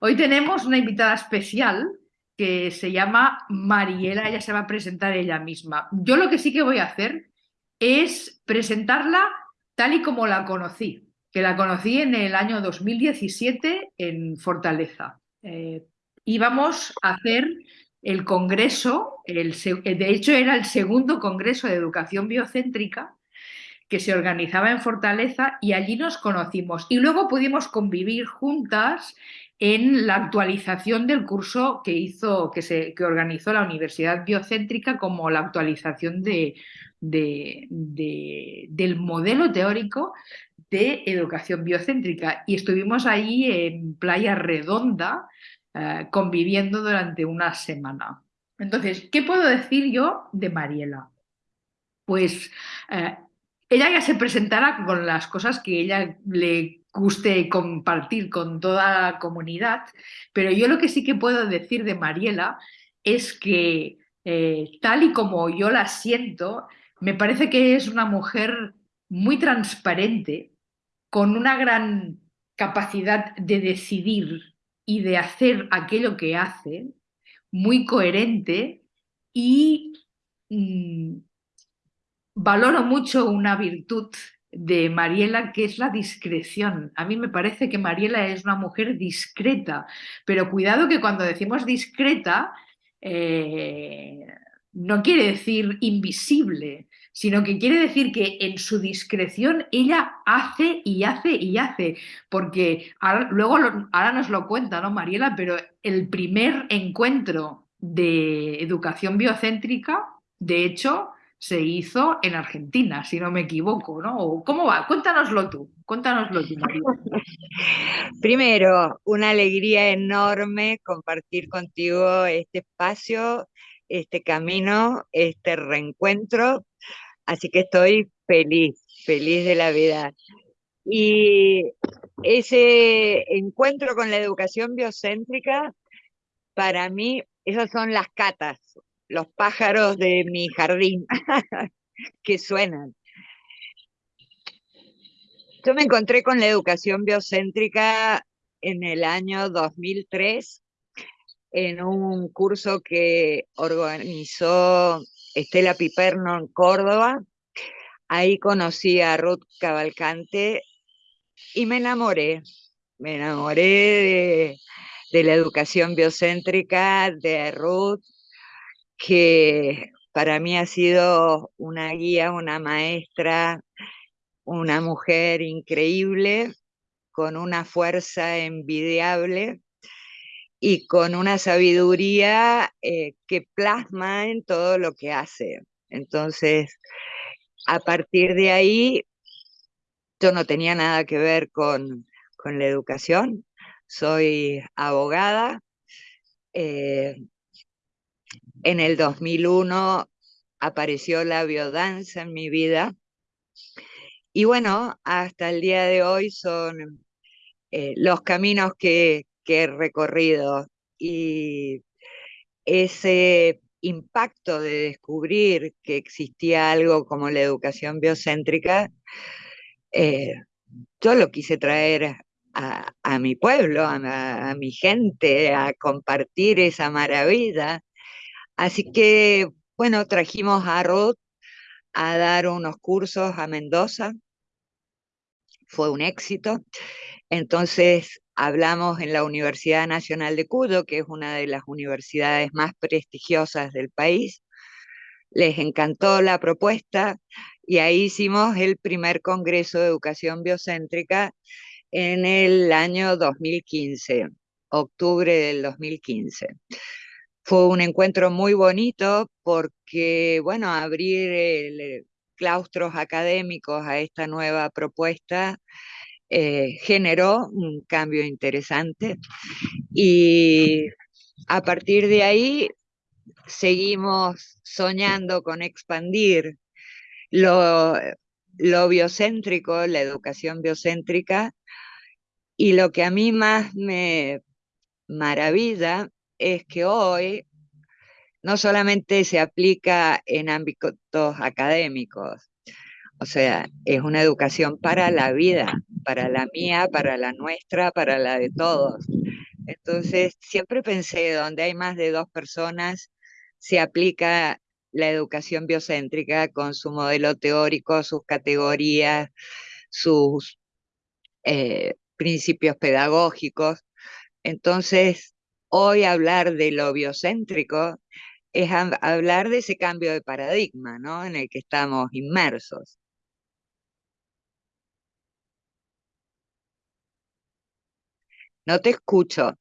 Hoy tenemos una invitada especial que se llama Mariela, ella se va a presentar ella misma. Yo lo que sí que voy a hacer es presentarla tal y como la conocí, que la conocí en el año 2017 en Fortaleza. Eh, íbamos a hacer el congreso, de hecho era el segundo congreso de educación biocéntrica que se organizaba en Fortaleza y allí nos conocimos y luego pudimos convivir juntas en la actualización del curso que hizo, que, se, que organizó la Universidad Biocéntrica como la actualización de, del modelo teórico de educación biocéntrica. Y estuvimos ahí en Playa Redonda eh, conviviendo durante una semana. Entonces, ¿qué puedo decir yo de Mariela? Pues eh, ella ya se presentará con las cosas que ella le guste compartir con toda la comunidad, pero yo lo que sí que puedo decir de Mariela es que eh, tal y como yo la siento, me parece que es una mujer muy transparente, con una gran capacidad de decidir y de hacer aquello que hace, muy coherente y mm, valoro mucho una virtud de Mariela, que es la discreción. A mí me parece que Mariela es una mujer discreta, pero cuidado que cuando decimos discreta, eh, no quiere decir invisible, sino que quiere decir que en su discreción ella hace y hace y hace, porque luego ahora nos lo cuenta, ¿no, Mariela? Pero el primer encuentro de educación biocéntrica, de hecho, se hizo en Argentina, si no me equivoco, ¿no? ¿Cómo va? Cuéntanoslo tú, cuéntanoslo tú, Primero, una alegría enorme compartir contigo este espacio, este camino, este reencuentro, así que estoy feliz, feliz de la vida. Y ese encuentro con la educación biocéntrica, para mí, esas son las catas, los pájaros de mi jardín que suenan. Yo me encontré con la educación biocéntrica en el año 2003 en un curso que organizó Estela Piperno en Córdoba. Ahí conocí a Ruth Cavalcante y me enamoré. Me enamoré de, de la educación biocéntrica, de Ruth, que para mí ha sido una guía, una maestra, una mujer increíble, con una fuerza envidiable y con una sabiduría eh, que plasma en todo lo que hace. Entonces, a partir de ahí, yo no tenía nada que ver con, con la educación, soy abogada, eh, en el 2001 apareció la biodanza en mi vida. Y bueno, hasta el día de hoy son eh, los caminos que, he recorrido y ese impacto de descubrir que existía algo como la educación biocéntrica, eh, yo lo quise traer a, mi pueblo, a, mi gente, a compartir esa maravilla Así que, bueno, trajimos a Ruth a dar unos cursos a Mendoza. Fue un éxito. Entonces hablamos en la Universidad Nacional de Cuyo, que es una de las universidades más prestigiosas del país. Les encantó la propuesta y ahí hicimos el primer Congreso de Educación Biocéntrica en el año 2015, octubre del 2015. Fue un encuentro muy bonito porque, bueno, abrir eh, claustros académicos a esta nueva propuesta eh, generó un cambio interesante. Y a partir de ahí seguimos soñando con expandir lo, lo biocéntrico, la educación biocéntrica, y lo que a mí más me maravilla es que hoy no solamente se aplica en ámbitos académicos, o sea, es una educación para la vida, para la mía, para la nuestra, para la de todos. Entonces, siempre pensé, donde hay más de dos personas, se aplica la educación biocéntrica con su modelo teórico, sus categorías, sus eh, principios pedagógicos. Entonces, hoy hablar de lo biocéntrico es hablar de ese cambio de paradigma ¿no? en el que estamos inmersos. No te escucho.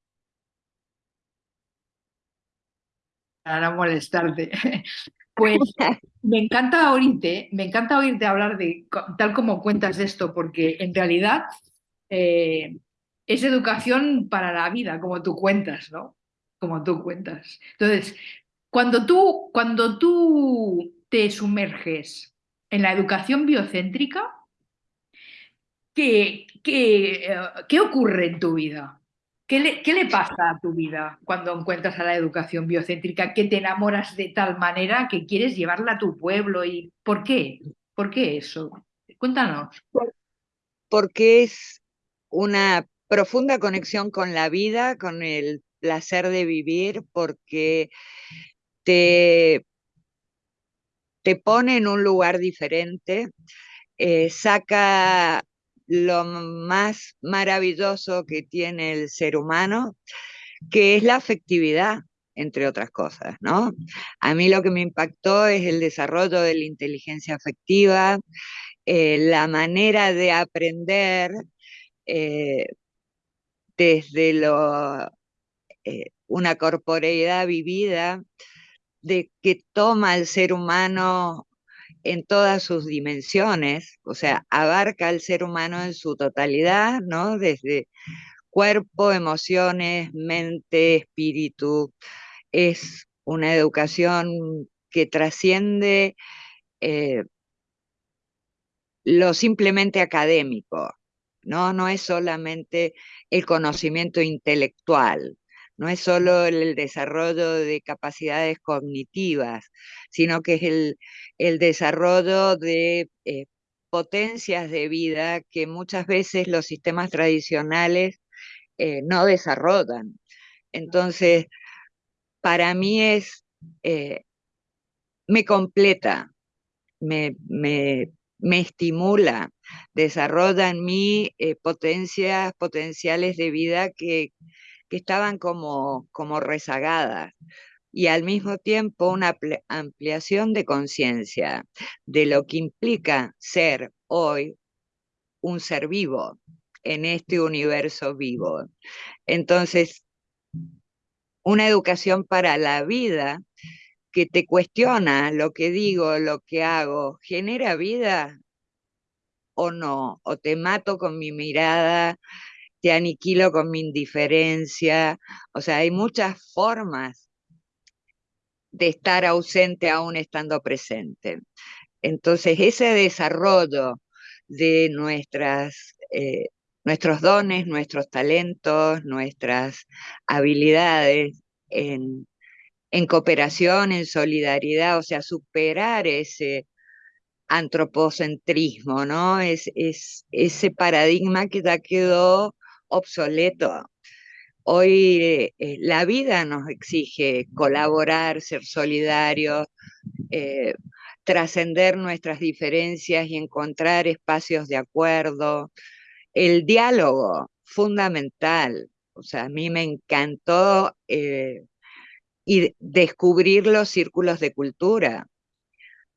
Para no molestarte. Pues me encanta oírte, me encanta oírte hablar de tal como cuentas esto, porque en realidad eh, es educación para la vida, como tú cuentas, ¿no? Como tú cuentas. Entonces, cuando tú, cuando tú te sumerges en la educación biocéntrica, ¿qué, qué, eh, qué ocurre en tu vida? ¿Qué le, pasa a tu vida cuando encuentras a la educación biocéntrica que te enamoras de tal manera que quieres llevarla a tu pueblo? ¿Y por qué? ¿Por qué eso? Cuéntanos. Porque es una profunda conexión con la vida, con el placer de vivir, porque te, te pone en un lugar diferente, eh, saca lo más maravilloso que tiene el ser humano, que es la afectividad, entre otras cosas, ¿no? A mí lo que me impactó es el desarrollo de la inteligencia afectiva, eh, la manera de aprender eh, desde lo, eh, una corporeidad vivida, de que toma al ser humano en todas sus dimensiones, o sea, abarca al ser humano en su totalidad, ¿no? Desde cuerpo, emociones, mente, espíritu. Es una educación que trasciende eh, lo simplemente académico, ¿no? No es solamente el conocimiento intelectual, no es solo el desarrollo de capacidades cognitivas, sino que es el, desarrollo de eh, potencias de vida que muchas veces los sistemas tradicionales eh, no desarrollan. Entonces, para mí es, eh, me completa, me, me, estimula, desarrolla en mí potencias potenciales de vida que, que estaban como, como rezagadas y al mismo tiempo una ampliación de conciencia de lo que implica ser hoy un ser vivo en este universo vivo. Entonces, una educación para la vida que te cuestiona lo que digo, lo que hago, ¿genera vida o no? ¿O te mato con mi mirada te aniquilo con mi indiferencia. O sea, hay muchas formas de estar ausente aún estando presente. Entonces, ese desarrollo de nuestras, eh, nuestros dones, nuestros talentos, nuestras habilidades en, en cooperación, en solidaridad, o sea, superar ese antropocentrismo, ¿no? Es, es ese paradigma que ya quedó obsoleto. Hoy eh, la vida nos exige colaborar, ser solidarios, eh, trascender nuestras diferencias y encontrar espacios de acuerdo. El diálogo, fundamental. O sea, a mí me encantó eh, y descubrir los círculos de cultura,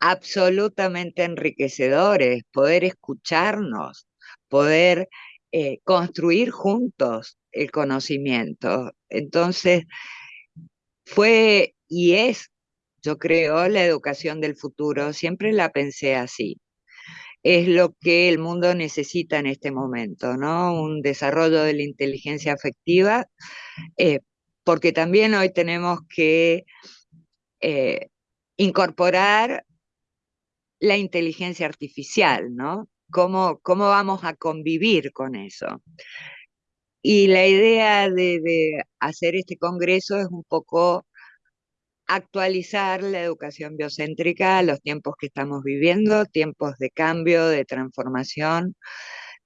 absolutamente enriquecedores, poder escucharnos, poder eh, construir juntos el conocimiento. Entonces, fue y es, yo creo, la educación del futuro, siempre la pensé así. Es lo que el mundo necesita en este momento, ¿no? Un desarrollo de la inteligencia afectiva, eh, porque también hoy tenemos que eh, incorporar la inteligencia artificial, ¿no? ¿Cómo, cómo vamos a convivir con eso? Y la idea de, hacer este congreso es un poco actualizar la educación biocéntrica a los tiempos que estamos viviendo, tiempos de cambio, de transformación,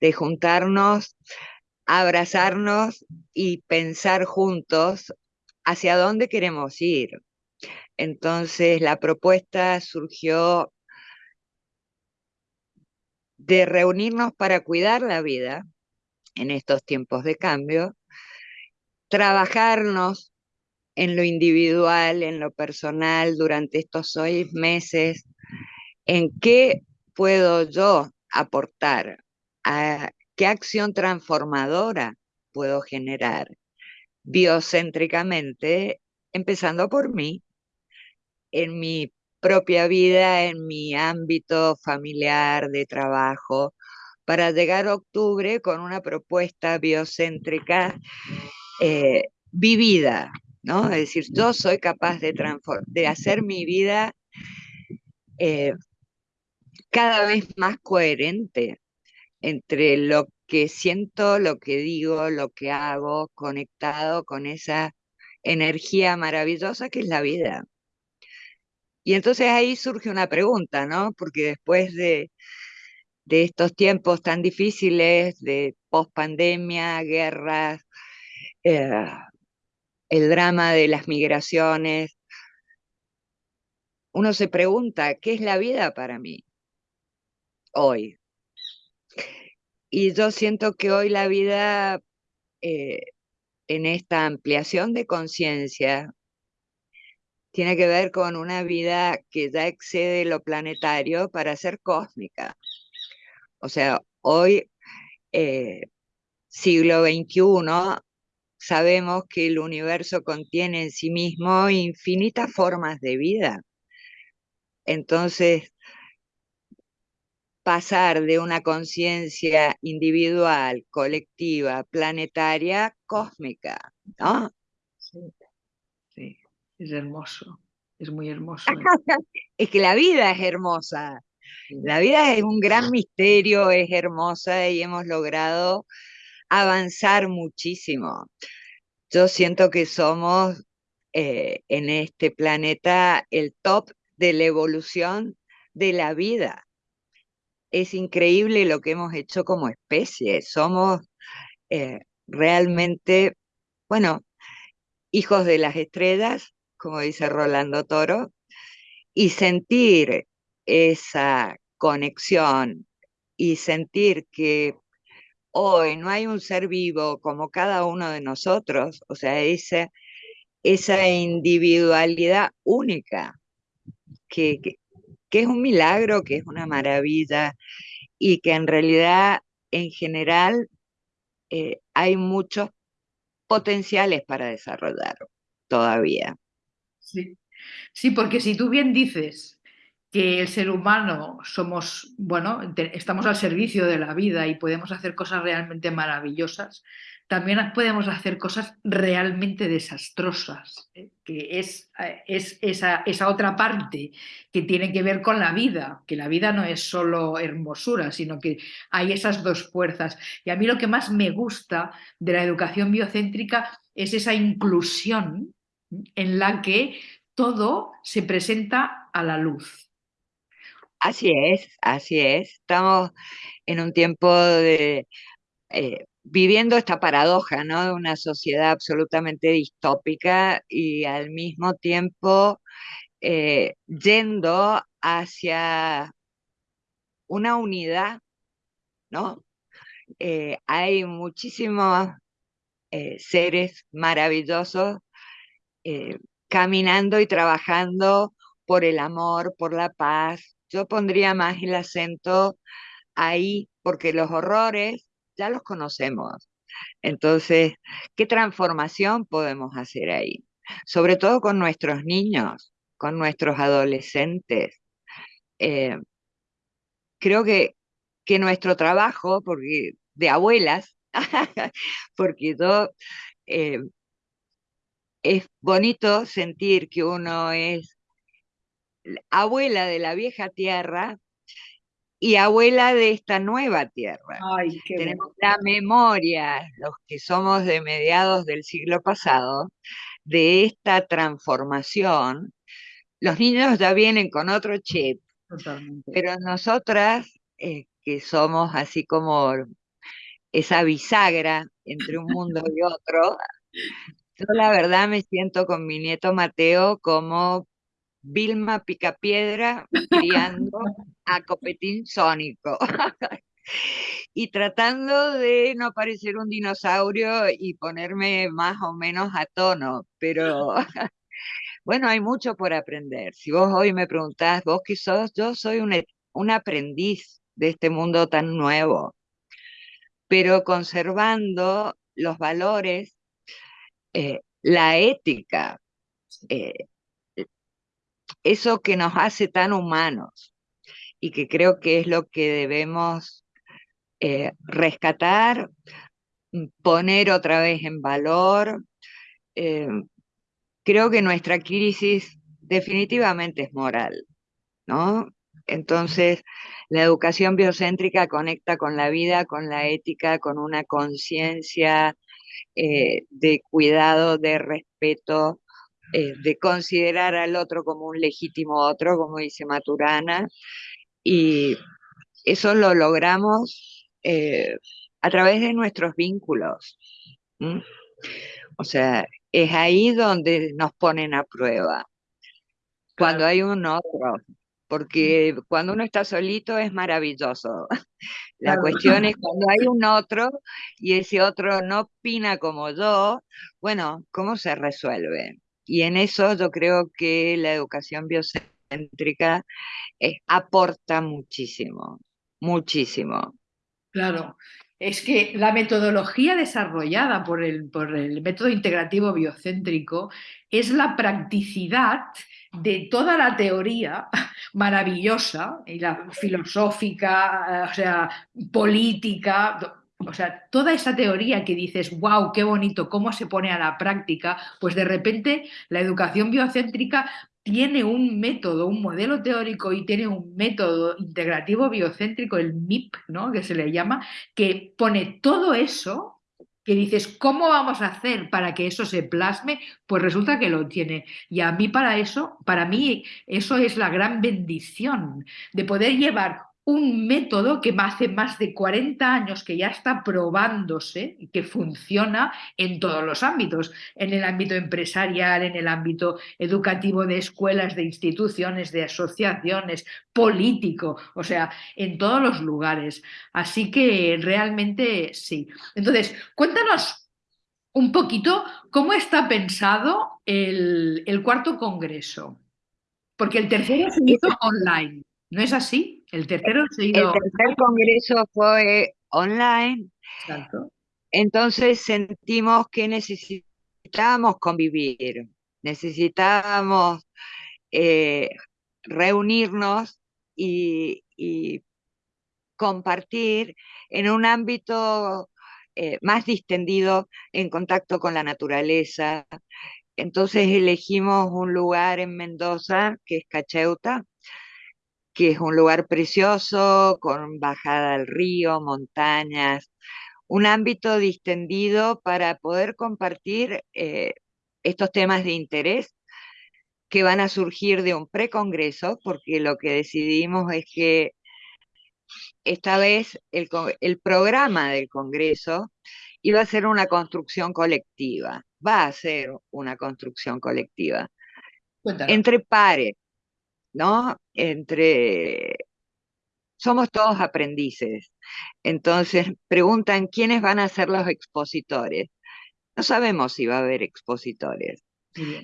de juntarnos, abrazarnos y pensar juntos hacia dónde queremos ir. Entonces la propuesta surgió de reunirnos para cuidar la vida en estos tiempos de cambio, trabajarnos en lo individual, en lo personal durante estos seis meses, en qué puedo yo aportar, a qué acción transformadora puedo generar biocéntricamente, empezando por mí, en mi propia vida, en mi ámbito familiar de trabajo, para llegar a octubre con una propuesta biocéntrica eh, vivida, ¿no? Es decir, yo soy capaz de, de hacer mi vida eh, cada vez más coherente entre lo que siento, lo que digo, lo que hago, conectado con esa energía maravillosa que es la vida. Y entonces ahí surge una pregunta, ¿no? Porque después de, estos tiempos tan difíciles, de post-pandemia, guerras, eh, el drama de las migraciones, uno se pregunta, ¿qué es la vida para mí hoy? Y yo siento que hoy la vida, eh, en esta ampliación de conciencia, tiene que ver con una vida que ya excede lo planetario para ser cósmica. O sea, hoy, eh, siglo XXI, sabemos que el universo contiene en sí mismo infinitas formas de vida. Entonces, pasar de una conciencia individual, colectiva, planetaria, cósmica, ¿no? Es hermoso, es muy hermoso. es que la vida es hermosa, la vida es un gran misterio, es hermosa y hemos logrado avanzar muchísimo. Yo siento que somos eh, en este planeta el top de la evolución de la vida es increíble lo que hemos hecho como especie. Somos eh, realmente, bueno, hijos de las estrellas, como dice Rolando Toro, y sentir esa conexión y sentir que hoy no hay un ser vivo como cada uno de nosotros, o sea, esa, individualidad única que, que es un milagro, que es una maravilla y que en realidad en general eh, hay muchos potenciales para desarrollar todavía. Sí. sí, porque si tú bien dices que el ser humano somos, bueno, estamos al servicio de la vida y podemos hacer cosas realmente maravillosas, también podemos hacer cosas realmente desastrosas, ¿eh? que es, eh, es esa, esa, otra parte que tiene que ver con la vida, que la vida no es solo hermosura, sino que hay esas dos fuerzas. Y a mí lo que más me gusta de la educación biocéntrica es esa inclusión en la que todo se presenta a la luz. Así es, así es. Estamos en un tiempo de eh, viviendo esta paradoja, ¿no? De una sociedad absolutamente distópica y al mismo tiempo eh, yendo hacia una unidad, ¿no? Eh, hay muchísimos seres maravillosos caminando y trabajando por el amor, por la paz. Yo pondría más el acento ahí, porque los horrores ya los conocemos. Entonces, ¿qué transformación podemos hacer ahí? Sobre todo con nuestros niños, con nuestros adolescentes. Eh, creo que, que nuestro trabajo, porque de abuelas, porque yo, eh, es bonito sentir que uno es abuela de la vieja tierra, y abuela de esta nueva tierra. Tenemos la memoria, los que somos de mediados del siglo pasado, de esta transformación. Los niños ya vienen con otro chip, pero nosotras, eh, que somos así como esa bisagra entre un mundo y otro. Yo la verdad me siento con mi nieto Mateo como Vilma Picapiedra criando a Copetín Sónico. y tratando de no parecer un dinosaurio y ponerme más o menos a tono, pero bueno, hay mucho por aprender. Si vos hoy me preguntás, vos qué sos, yo soy un, un aprendiz de este mundo tan nuevo, pero conservando los valores, eh, la ética, eh, eso que nos hace tan humanos y que creo que es lo que debemos eh, rescatar, mm, poner otra vez en valor. Creo que nuestra crisis definitivamente es moral, ¿no? Entonces, la educación biocéntrica conecta con la vida, con la ética, con una conciencia eh, de cuidado, de respeto, de considerar al otro como un legítimo otro, como dice Maturana, y eso lo logramos eh, a través de nuestros vínculos. O sea, es ahí donde nos ponen a prueba. Cuando hay un otro, porque cuando uno está solito es maravilloso. La cuestión es cuando hay un otro y ese otro no opina como yo, bueno, ¿cómo se resuelve? Y en eso yo creo que la educación biocéntrica eh, aporta muchísimo, muchísimo. Claro, es que la metodología desarrollada por el, por el método integrativo biocéntrico es la practicidad de toda la teoría maravillosa, y la filosófica, o sea, política, o sea, toda esa teoría que dices, wow, qué bonito, cómo se pone a la práctica, pues de repente la educación biocéntrica tiene un método, un modelo teórico y tiene un método integrativo biocéntrico, el MIP, ¿no? que se le llama, que pone todo eso que dices, ¿cómo vamos a hacer para que eso se plasme? Pues resulta que lo tiene. Y a mí para eso, para mí eso es la gran bendición de poder llevar un método que hace más de 40 años que ya está probándose y que funciona en todos los ámbitos, en el ámbito empresarial, en el ámbito educativo de escuelas, de instituciones, de asociaciones, político, o sea, en todos los lugares. Así que realmente sí. Entonces, cuéntanos un poquito cómo está pensado el, cuarto congreso, porque el tercero se hizo online, ¿no es así? El tercero El tercer congreso fue online. Entonces sentimos que necesitábamos convivir, necesitábamos eh, reunirnos y, compartir en un ámbito eh, más distendido en contacto con la naturaleza. Entonces elegimos un lugar en Mendoza, que es Cacheuta, que es un lugar precioso, con bajada al río, montañas, un ámbito distendido para poder compartir eh, estos temas de interés que van a surgir de un precongreso, porque lo que decidimos es que esta vez el, programa del Congreso iba a ser una construcción colectiva, va a ser una construcción colectiva, entre pares, ¿no? Entre... Somos todos aprendices. Entonces preguntan quiénes van a ser los expositores. No sabemos si va a haber expositores.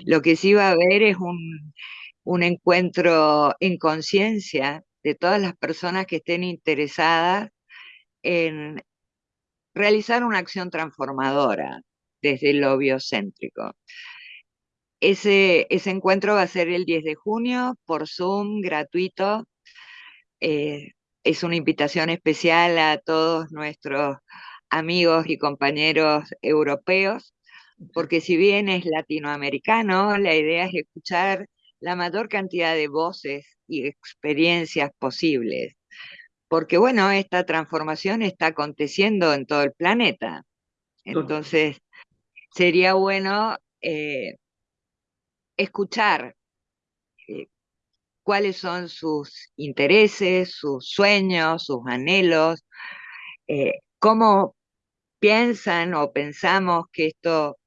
Lo que sí va a haber es un, un encuentro en conciencia de todas las personas que estén interesadas en realizar una acción transformadora desde lo biocéntrico. Ese, ese encuentro va a ser el 10 de junio por Zoom, gratuito. Eh, es una invitación especial a todos nuestros amigos y compañeros europeos, porque si bien es latinoamericano, la idea es escuchar la mayor cantidad de voces y experiencias posibles. Porque bueno, esta transformación está aconteciendo en todo el planeta. Entonces, sería bueno eh, escuchar eh, cuáles son sus intereses, sus sueños, sus anhelos, eh, cómo piensan o pensamos que esto,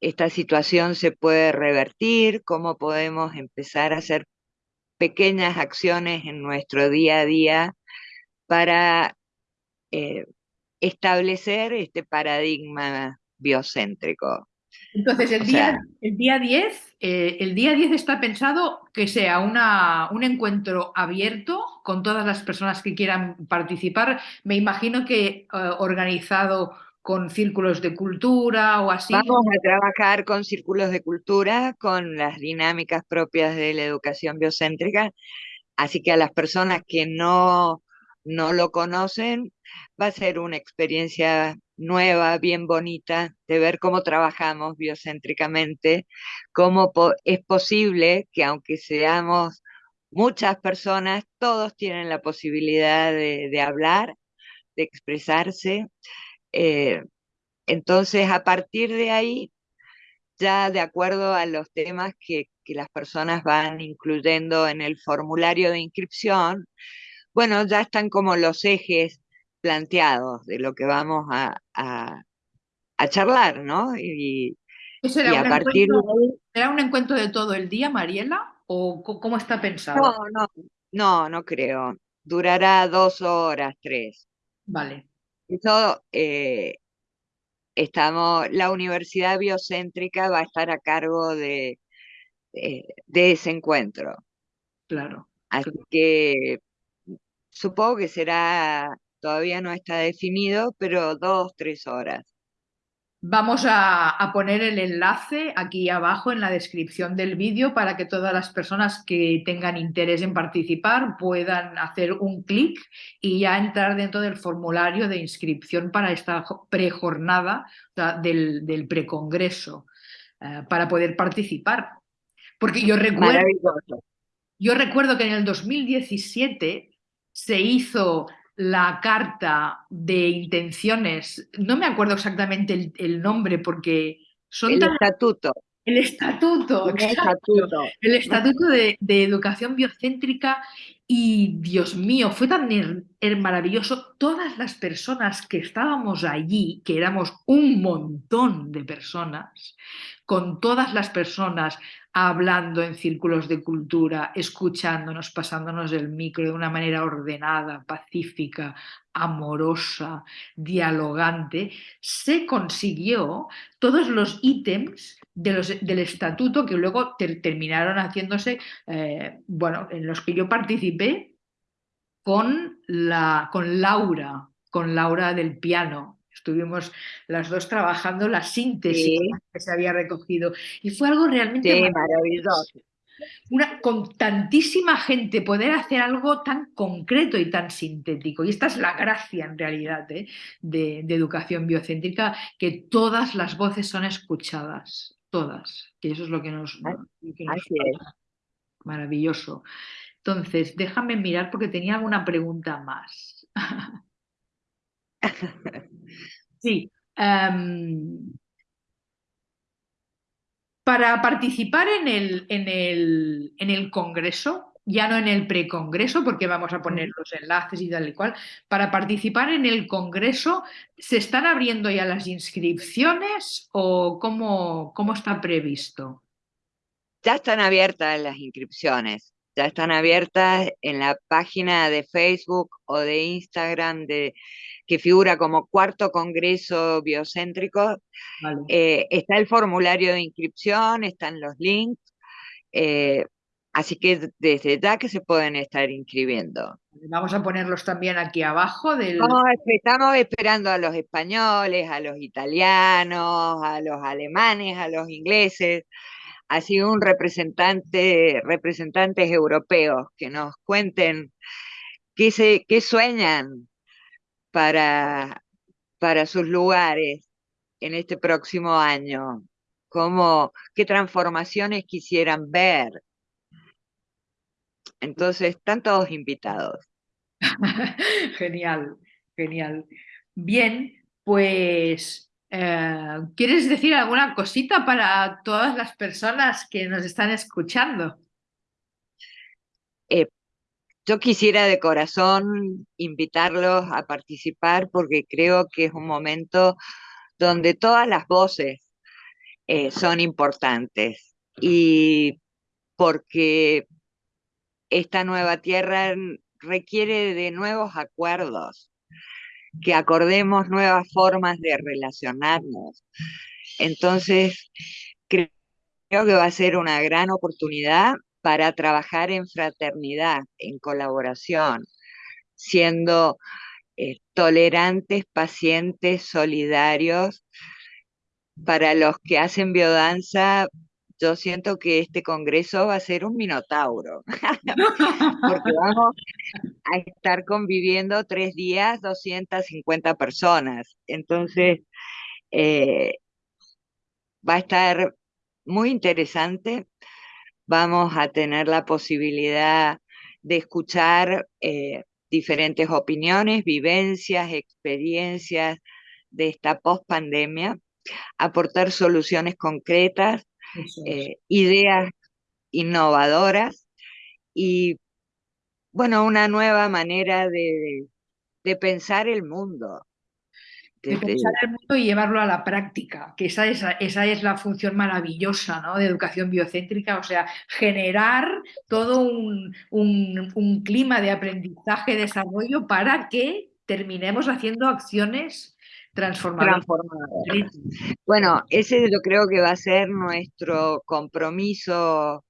esta situación se puede revertir, cómo podemos empezar a hacer pequeñas acciones en nuestro día a día para eh, establecer este paradigma biocéntrico. Entonces, el, día, el día 10, eh, el día 10 está pensado que sea una, un encuentro abierto con todas las personas que quieran participar. Me imagino que eh, organizado con círculos de cultura o así. Vamos a trabajar con círculos de cultura, con las dinámicas propias de la educación biocéntrica, así que a las personas que no, no lo conocen, va a ser una experiencia nueva, bien bonita, de ver cómo trabajamos biocéntricamente, cómo es posible que aunque seamos muchas personas, todos tienen la posibilidad de, hablar, de expresarse. Eh, entonces, a partir de ahí, ya de acuerdo a los temas que, que las personas van incluyendo en el formulario de inscripción, bueno, ya están como los ejes planteados de lo que vamos a, a, charlar, ¿no? Y, será, a partir de... ¿Será un encuentro de todo el día, Mariela? ¿O cómo está pensado? No, no, no, no creo. Durará dos horas, tres. Vale. Eso, eh, estamos, la Universidad Biocéntrica va a estar a cargo de, de, de ese encuentro. Claro. Así que supongo que será todavía no está definido, pero dos, tres horas. Vamos a, poner el enlace aquí abajo en la descripción del vídeo para que todas las personas que tengan interés en participar puedan hacer un clic y ya entrar dentro del formulario de inscripción para esta prejornada del, del precongreso eh, para poder participar. Porque yo recuerdo, yo recuerdo que en el 2017 se hizo la carta de intenciones, no me acuerdo exactamente el, nombre porque son el estatuto. El estatuto, el estatuto, el estatuto de, de, educación biocéntrica y Dios mío, fue tan maravilloso. Todas las personas que estábamos allí, que éramos un montón de personas, con todas las personas hablando en círculos de cultura, escuchándonos, pasándonos el micro de una manera ordenada, pacífica, amorosa, dialogante, se consiguió todos los ítems del estatuto que luego terminaron haciéndose, eh, bueno, en los que yo participé con, la, con Laura, con Laura del piano, Estuvimos las dos trabajando la síntesis que se había recogido y fue algo realmente maravilloso. Una, con tantísima gente poder hacer algo tan concreto y tan sintético. Y esta es la gracia en realidad ¿eh? de, educación biocéntrica, que todas las voces son escuchadas, todas, que eso es lo que nos... Maravilloso. Entonces, déjame mirar porque tenía alguna pregunta más. Sí. Em, para participar en el, en, el, en el Congreso, ya no en el precongreso, porque vamos a poner los enlaces y tal y cual, para participar en el Congreso, ¿se están abriendo ya las inscripciones o cómo, cómo está previsto? Ya están abiertas las inscripciones, ya están abiertas en la página de Facebook o de Instagram de que figura como cuarto congreso biocéntrico. Eh, está el formulario de inscripción, están los links, eh, así que desde ya que se pueden estar inscribiendo. Vamos a ponerlos también aquí abajo. Del... estamos esperando a los españoles, a los italianos, a los alemanes, a los ingleses, así un representante, representantes europeos que nos cuenten qué, se, qué sueñan para, para sus lugares en este próximo año? ¿Cómo, ¿Qué transformaciones quisieran ver? Entonces, están todos invitados. genial, genial. Bien, pues, eh, ¿quieres decir alguna cosita para todas las personas que nos están escuchando? Yo quisiera de corazón invitarlos a participar porque creo que es un momento donde todas las voces eh, son importantes y porque esta nueva tierra requiere de nuevos acuerdos, que acordemos nuevas formas de relacionarnos. Entonces, creo que va a ser una gran oportunidad para trabajar en fraternidad, en colaboración, siendo eh, tolerantes, pacientes, solidarios. Para los que hacen biodanza, yo siento que este congreso va a ser un minotauro, porque vamos a estar conviviendo tres días, 250 personas. Entonces, eh, va a estar muy interesante. Vamos a tener la posibilidad de escuchar eh, diferentes opiniones, vivencias, experiencias de esta post-pandemia, aportar soluciones concretas, eh, ideas innovadoras y, bueno, una nueva manera de, de pensar el mundo. De pensar el mundo y llevarlo a la práctica, que esa es, esa es la función maravillosa ¿no? de educación biocéntrica, o sea, generar todo un, un, un clima de aprendizaje, desarrollo para que terminemos haciendo acciones transformadoras. Bueno, ese yo creo que va a ser nuestro compromiso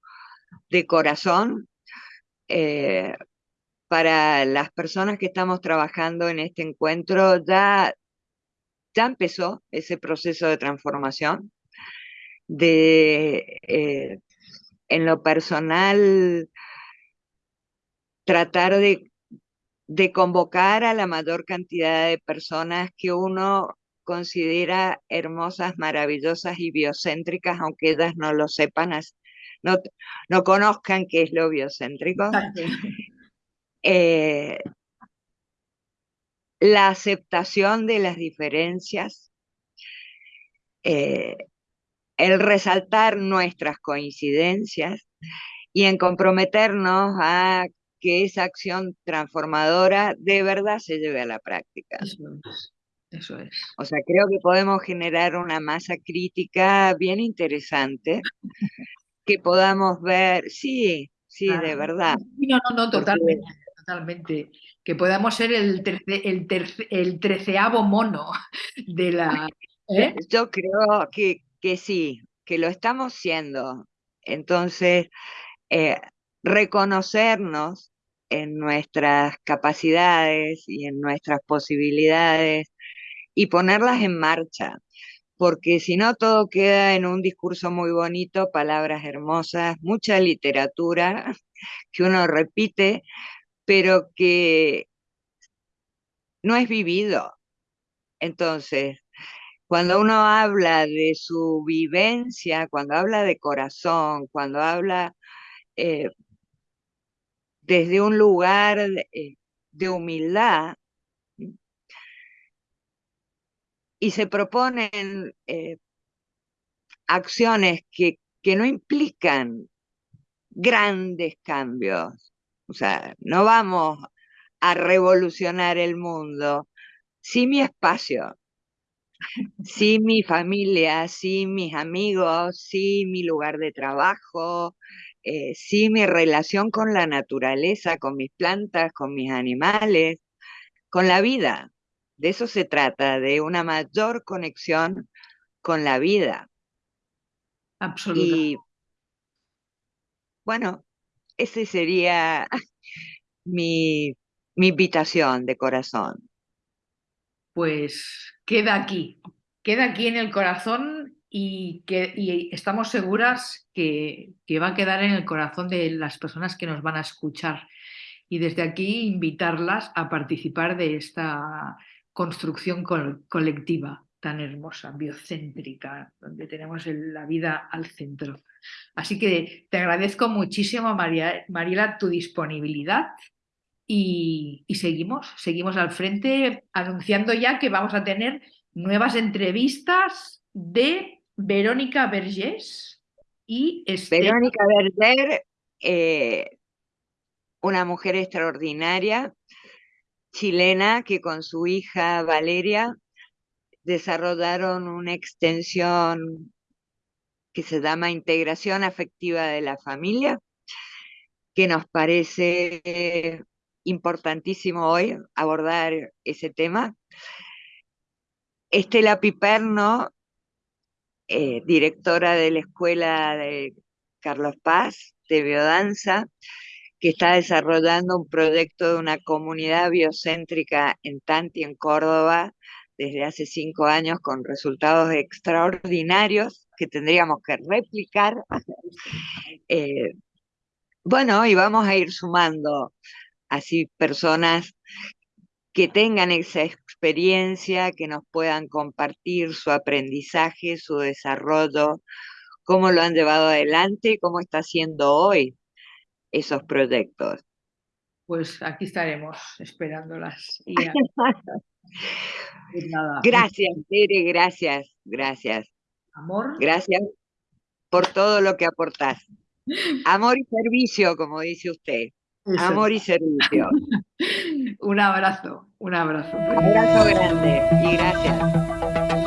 de corazón eh, para las personas que estamos trabajando en este encuentro. Ya, ya empezó ese proceso de transformación. De, eh, en lo personal, tratar de de convocar a la mayor cantidad de personas que uno considera hermosas, maravillosas y biocéntricas, aunque ellas no lo sepan, no, no conozcan qué es lo biocéntrico. Eh, la aceptación de las diferencias, eh, el resaltar nuestras coincidencias y en comprometernos a que esa acción transformadora de verdad se lleve a la práctica. Eso es. O sea, creo que podemos generar una masa crítica bien interesante, que podamos ver, sí, sí, de verdad. No, no, no, totalmente, totalmente. Que podamos ser el, el, el treceavo mono de la... ¿eh? Yo creo que, que sí, que lo estamos siendo. Entonces, eh, reconocernos en nuestras capacidades y en nuestras posibilidades y ponerlas en marcha, porque si no todo queda en un discurso muy bonito, palabras hermosas, mucha literatura que uno repite, pero que no es vivido. Entonces, cuando uno habla de su vivencia, cuando habla de corazón, cuando habla eh, desde un lugar de, eh, humildad y se proponen eh, acciones que, que no implican grandes cambios. O sea, no vamos a revolucionar el mundo, sí mi espacio, sí mi familia, sí mis amigos, sí mi lugar de trabajo, eh, sí mi relación con la naturaleza, con mis plantas, con mis animales, con la vida. De eso se trata, de una mayor conexión con la vida. Absolutamente. Y bueno, ese sería mi, invitación de corazón. Pues queda aquí, queda aquí en el corazón y que estamos seguras que, va a quedar en el corazón de las personas que nos van a escuchar. Y desde aquí invitarlas a participar de esta construcción colectiva tan hermosa, biocéntrica, donde tenemos la vida al centro. Así que te agradezco muchísimo, María, Mariela, tu disponibilidad y, seguimos, seguimos al frente anunciando ya que vamos a tener nuevas entrevistas de Verónica Vergés y Verónica Verger, eh, una mujer extraordinaria, chilena, que con su hija Valeria desarrollaron una extensión que se llama Integración Afectiva de la Familia, que nos parece importantísimo hoy abordar ese tema. Estela Piperno, eh, directora de la Escuela de Carlos Paz de Biodanza, que está desarrollando un proyecto de una comunidad biocéntrica en Tanti, en Córdoba, desde hace cinco años con resultados extraordinarios que tendríamos que replicar. Eh, bueno, y vamos a ir sumando así personas que tengan esa experiencia, que nos puedan compartir su aprendizaje, su desarrollo, cómo lo han llevado adelante y cómo está haciendo hoy esos proyectos. Pues aquí estaremos esperándolas. Pues gracias, Tere, gracias, gracias. Amor. Gracias por todo lo que aportás. Amor y servicio, como dice usted. Amor y servicio. un abrazo, un abrazo. Un abrazo grande y gracias.